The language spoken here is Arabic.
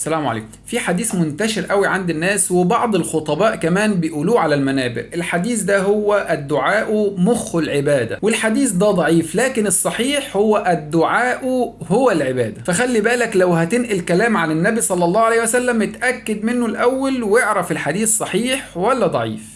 السلام عليكم. في حديث منتشر قوي عند الناس وبعض الخطباء كمان بيقولوه على المنابر. الحديث ده هو الدعاء مخ العبادة. والحديث ده ضعيف لكن الصحيح هو الدعاء هو العبادة. فخلي بالك لو هتنقل كلام عن النبي صلى الله عليه وسلم اتأكد منه الأول واعرف الحديث صحيح ولا ضعيف.